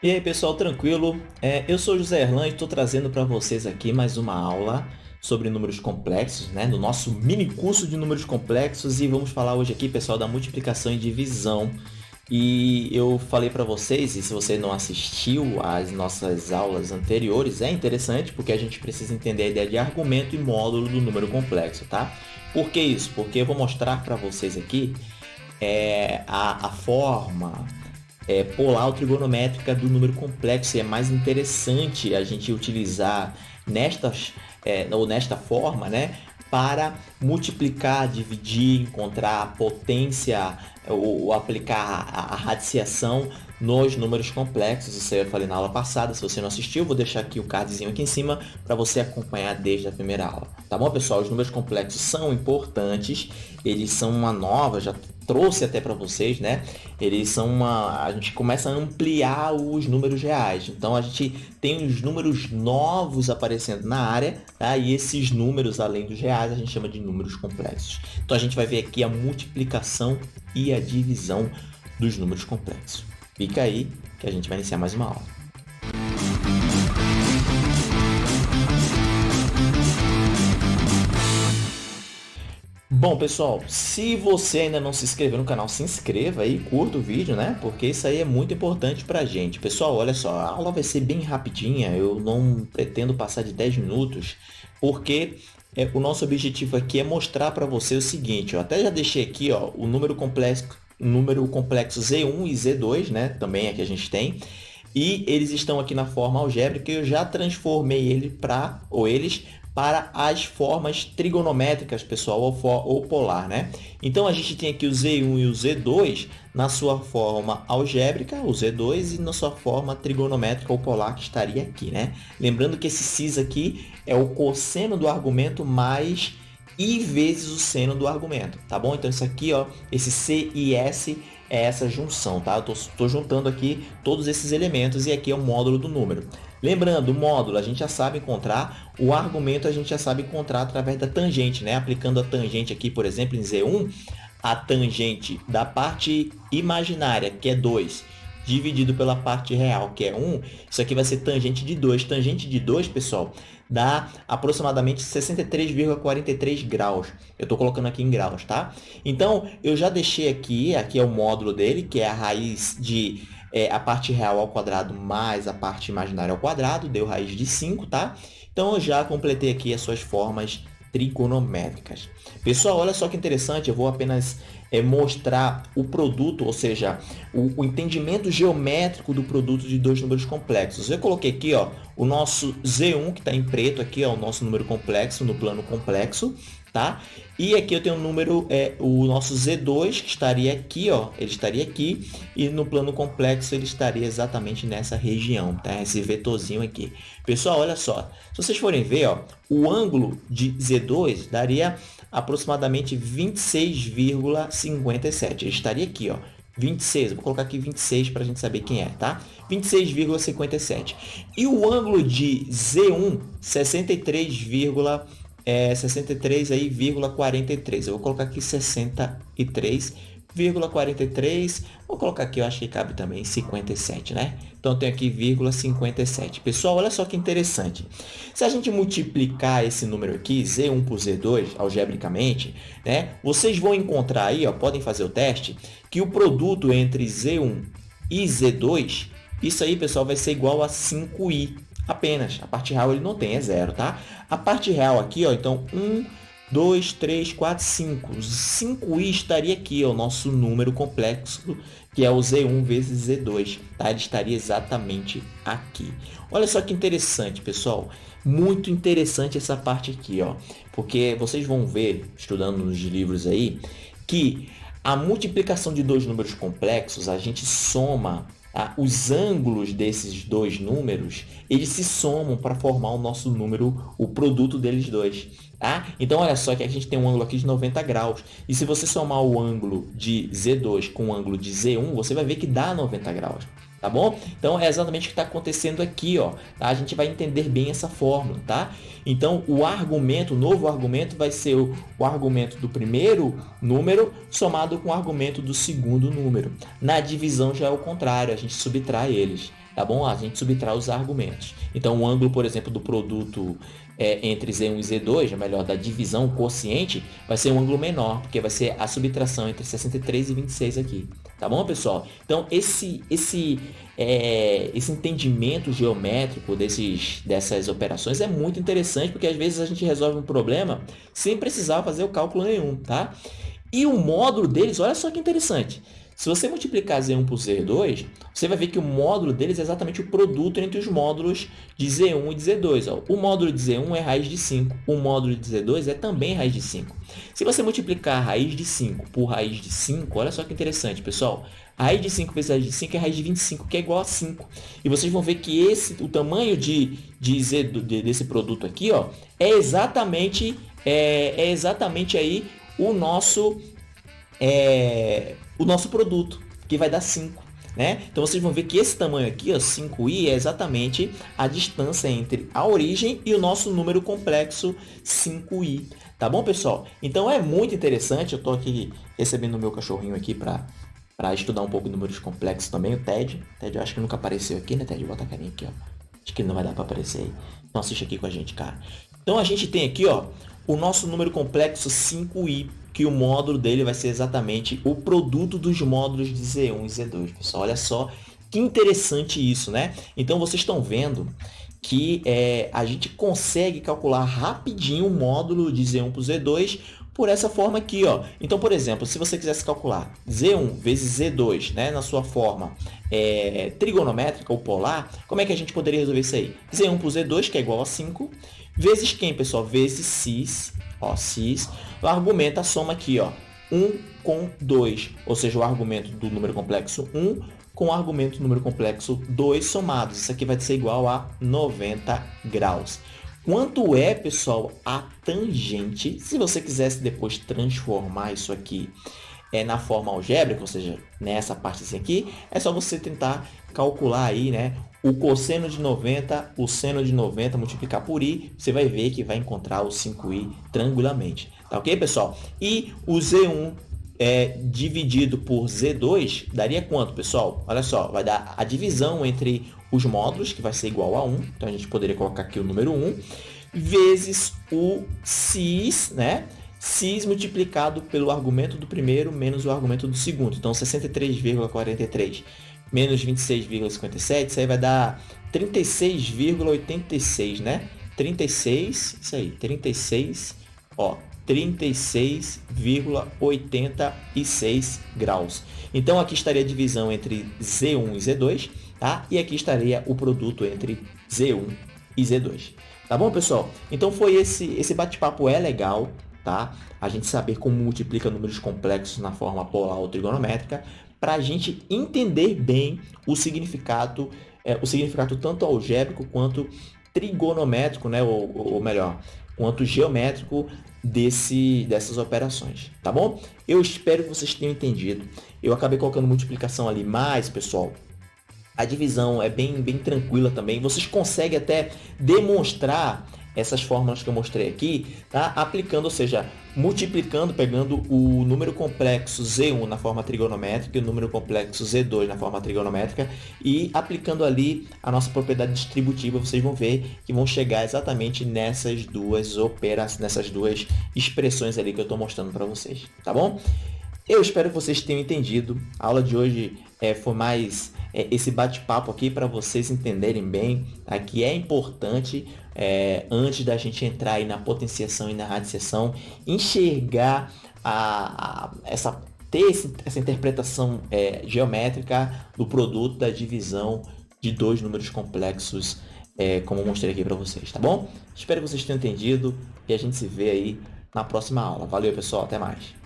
E aí pessoal, tranquilo? É, eu sou José Erlan e estou trazendo para vocês aqui mais uma aula sobre números complexos, né? No nosso mini curso de números complexos e vamos falar hoje aqui, pessoal, da multiplicação e divisão. E eu falei para vocês, e se você não assistiu às nossas aulas anteriores, é interessante porque a gente precisa entender a ideia de argumento e módulo do número complexo, tá? Por que isso? Porque eu vou mostrar para vocês aqui é, a, a forma é, polar ou trigonométrica do número complexo. E é mais interessante a gente utilizar nestas, é, ou nesta forma, né? Para multiplicar, dividir, encontrar a potência ou, ou aplicar a, a radiciação nos números complexos. Isso eu falei na aula passada. Se você não assistiu, vou deixar aqui o cardzinho aqui em cima para você acompanhar desde a primeira aula. Tá bom, pessoal? Os números complexos são importantes. Eles são uma nova, já trouxe até para vocês, né? Eles são uma... A gente começa a ampliar os números reais. Então, a gente tem os números novos aparecendo na área, tá? E esses números, além dos reais, a gente chama de números complexos. Então, a gente vai ver aqui a multiplicação e a divisão dos números complexos. Fica aí que a gente vai iniciar mais uma aula. Bom, pessoal, se você ainda não se inscreveu no canal, se inscreva aí, curta o vídeo, né? Porque isso aí é muito importante pra gente. Pessoal, olha só, a aula vai ser bem rapidinha, eu não pretendo passar de 10 minutos, porque é, o nosso objetivo aqui é mostrar para você o seguinte, eu até já deixei aqui ó, o número complexo, número complexo Z1 e Z2, né? Também aqui a gente tem. E eles estão aqui na forma algébrica e eu já transformei ele para, ou eles para as formas trigonométricas, pessoal, ou, for, ou, polar, né? Então, a gente tem aqui o Z1 e o Z2 na sua forma algébrica, o Z2, e na sua forma trigonométrica ou polar, que estaria aqui, né? Lembrando que esse cis aqui é o cosseno do argumento mais i vezes o seno do argumento, tá bom? Então, isso aqui, ó, esse C e S é essa junção, tá? Eu estou juntando aqui todos esses elementos e aqui é o módulo do número. Lembrando, o módulo a gente já sabe encontrar, o argumento a gente já sabe encontrar através da tangente, né? Aplicando a tangente aqui, por exemplo, em Z1, a tangente da parte imaginária, que é 2, dividido pela parte real, que é 1, isso aqui vai ser tangente de 2. Tangente de 2, pessoal, dá aproximadamente 63,43 graus. Eu estou colocando aqui em graus, tá? Então, eu já deixei aqui, aqui é o módulo dele, que é a raiz de é, a parte real ao quadrado mais a parte imaginária ao quadrado, deu raiz de 5, tá? Então, eu já completei aqui as suas formas trigonométricas. Pessoal, olha só que interessante, eu vou apenas é, mostrar o produto, ou seja, o, o, entendimento geométrico do produto de dois números complexos. Eu coloquei aqui ó, o nosso Z1, que está em preto, aqui ó, o nosso número complexo, no plano complexo, tá? E aqui eu tenho o número, é, o nosso Z2, que estaria aqui, ó, ele estaria aqui, e no plano complexo ele estaria exatamente nessa região, tá? Esse vetorzinho aqui. Pessoal, olha só, se vocês forem ver, ó, o ângulo de Z2 daria aproximadamente 26,57. Ele estaria aqui, ó, 26, vou colocar aqui 26 para a gente saber quem é, tá? 26,57. E o ângulo de Z1, 63, é, 63 aí, 43. Eu vou colocar aqui 63 43, vou colocar aqui, eu acho que cabe também 57, né? Então, tenho aqui vírgula 57. Pessoal, olha só que interessante. Se a gente multiplicar esse número aqui, Z1 por Z2, algebricamente, né? Vocês vão encontrar aí, ó, podem fazer o teste, que o produto entre Z1 e Z2, isso aí, pessoal, vai ser igual a 5i apenas. A parte real ele não tem, é zero, tá? A parte real aqui, ó, então, 1, 2, 3, 4, 5. 5i estaria aqui, é o nosso número complexo, que é o Z1 vezes Z2. Tá? Ele estaria exatamente aqui. Olha só que interessante, pessoal. Muito interessante essa parte aqui, ó. Porque vocês vão ver, estudando nos livros aí, que a multiplicação de dois números complexos, a gente soma ah, os ângulos desses dois números, eles se somam para formar o nosso número, o produto deles dois. Tá? Então, olha só que a gente tem um ângulo aqui de 90 graus. E se você somar o ângulo de Z2 com o ângulo de Z1, você vai ver que dá 90 graus. tá bom? Então, é exatamente o que está acontecendo aqui, ó. Tá? A gente vai entender bem essa fórmula, tá? Então, o argumento, o novo argumento vai ser o, o argumento do primeiro número somado com o argumento do segundo número. Na divisão já é o contrário, a gente subtrai eles, tá bom? A gente subtrai os argumentos. Então, o ângulo, por exemplo, do produto é, entre Z1 e Z2, ou melhor, da divisão quociente, vai ser um ângulo menor, porque vai ser a subtração entre 63 e 26 aqui. Tá bom, pessoal? Então, esse, esse, é, esse entendimento geométrico desses, dessas operações é muito interessante, porque às vezes a gente resolve um problema sem precisar fazer o cálculo nenhum, tá? E o módulo deles, olha só que interessante. Se você multiplicar Z1 por Z2, você vai ver que o módulo deles é exatamente o produto entre os módulos de Z1 e de Z2. Ó. O módulo de Z1 é raiz de 5, o módulo de Z2 é também raiz de 5. Se você multiplicar raiz de 5 por raiz de 5, olha só que interessante, pessoal. Raiz de 5 vezes raiz de 5 é raiz de 25, que é igual a 5. E vocês vão ver que esse, o tamanho de, de Z, de, desse produto aqui ó, é, exatamente, é, é exatamente aí o nosso... É, o nosso produto, que vai dar 5. Né? Então, vocês vão ver que esse tamanho aqui, ó, 5i, é exatamente a distância entre a origem e o nosso número complexo 5i. Tá bom, pessoal? Então, é muito interessante. Eu estou aqui recebendo o meu cachorrinho aqui para para estudar um pouco números complexos também, o Ted. Ted, eu acho que nunca apareceu aqui, né, Ted? Bota a carinha aqui, ó. Acho que não vai dar para aparecer aí. Então, assiste aqui com a gente, cara. Então, a gente tem aqui, ó, o nosso número complexo 5i que o módulo dele vai ser exatamente o produto dos módulos de Z1 e Z2. Pessoal, olha só que interessante isso, né? Então, vocês estão vendo que é, a gente consegue calcular rapidinho o módulo de Z1 para Z2 por essa forma aqui. Ó. Então, por exemplo, se você quisesse calcular Z1 vezes Z2 né, na sua forma é, trigonométrica ou polar, como é que a gente poderia resolver isso aí? Z1 por Z2, que é igual a 5, vezes quem, pessoal? Vezes cis, ó, cis. O argumento, a soma aqui, ó, 1 com 2, ou seja, o argumento do número complexo 1 com o argumento do número complexo 2 somados. Isso aqui vai ser igual a 90 graus. Quanto é, pessoal, a tangente? Se você quisesse depois transformar isso aqui é, na forma algébrica, ou seja, nessa parte aqui, é só você tentar calcular aí, né, o cosseno de 90, o seno de 90, multiplicar por i, você vai ver que vai encontrar o 5i tranquilamente. Tá ok, pessoal? E o Z1 é, dividido por Z2 daria quanto, pessoal? Olha só, vai dar a divisão entre os módulos, que vai ser igual a 1. Então, a gente poderia colocar aqui o número 1, vezes o cis, né? cis multiplicado pelo argumento do primeiro menos o argumento do segundo. Então, 63,43 menos 26,57, isso aí vai dar 36,86, né? 36, isso aí, 36, ó, 36,86 graus. Então, aqui estaria a divisão entre Z1 e Z2, tá? E aqui estaria o produto entre Z1 e Z2. Tá bom, pessoal? Então, foi esse, esse bate-papo é legal, tá? A gente saber como multiplica números complexos na forma polar ou trigonométrica, para a gente entender bem o significado, é, o significado tanto algébrico quanto trigonométrico, né? ou, ou melhor, quanto geométrico desse, dessas operações, tá bom? Eu espero que vocês tenham entendido. Eu acabei colocando multiplicação ali, mas, pessoal, a divisão é bem, bem tranquila também. Vocês conseguem até demonstrar essas fórmulas que eu mostrei aqui, tá? aplicando, ou seja, multiplicando, pegando o número complexo Z1 na forma trigonométrica e o número complexo Z2 na forma trigonométrica e aplicando ali a nossa propriedade distributiva, vocês vão ver que vão chegar exatamente nessas duas operações, nessas duas expressões ali que eu estou mostrando para vocês, tá bom? Eu espero que vocês tenham entendido. A aula de hoje é, foi mais é, esse bate-papo aqui para vocês entenderem bem tá? que é importante, é, antes da gente entrar aí na potenciação e na radiciação, enxergar a, a essa, ter esse, essa interpretação é, geométrica do produto da divisão de dois números complexos, é, como eu mostrei aqui para vocês, tá bom? Espero que vocês tenham entendido e a gente se vê aí na próxima aula. Valeu, pessoal. Até mais.